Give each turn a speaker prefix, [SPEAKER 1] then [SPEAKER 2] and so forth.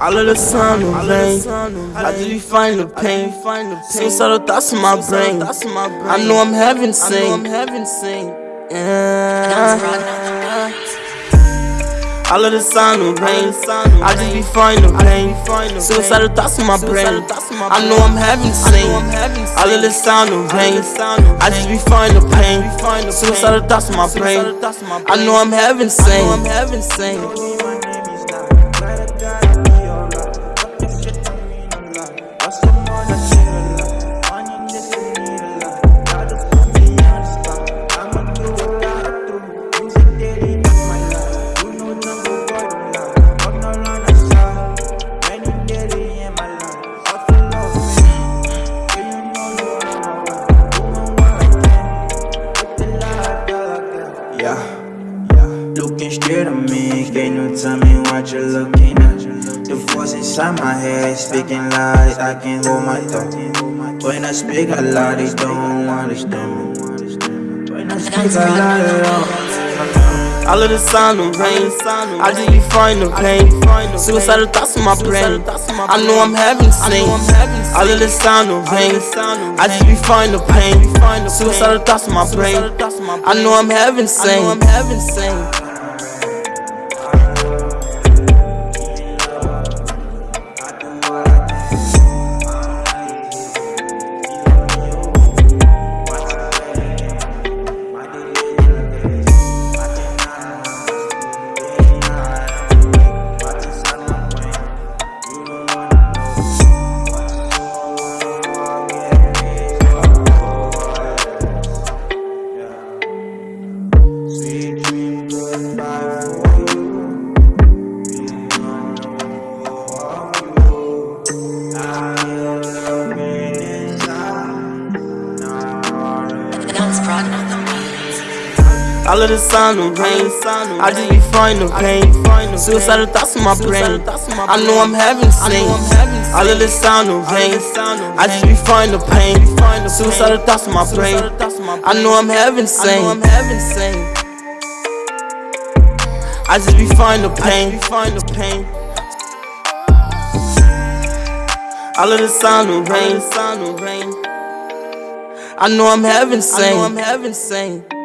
[SPEAKER 1] All of the sun and rain, I just be fighting the pain. Suicidal thoughts in my brain. I know I'm having sing. Yeah. All of the sun and rain, I just be fighting the pain. Suicidal thoughts in my brain. I know I'm having sing. All of the sun and rain, I just be fighting the pain. Suicidal thoughts in my brain. I know I'm having sing.
[SPEAKER 2] At me, can you tell me what you're looking at? The voice inside my head speaking lies, I can't hold my thought. When I speak a lot, they don't understand me. When I speak a lot, they don't.
[SPEAKER 1] All of the sun and rain, I just be fighting the pain. Suicidal thoughts in my brain. I know I'm having sing. I of the sun and rain, I just be fighting the pain. Suicidal thoughts in my brain. I know I'm having sing. All of the sun and rain, I just be fighting the pain. Suicidal thoughts in my brain. I know I'm having sing. All of the sun and rain, I just be fighting the pain. Suicidal thoughts in my brain. I know I'm having sing. I just be fighting the pain. All of the sun and rain, I know I'm having sing.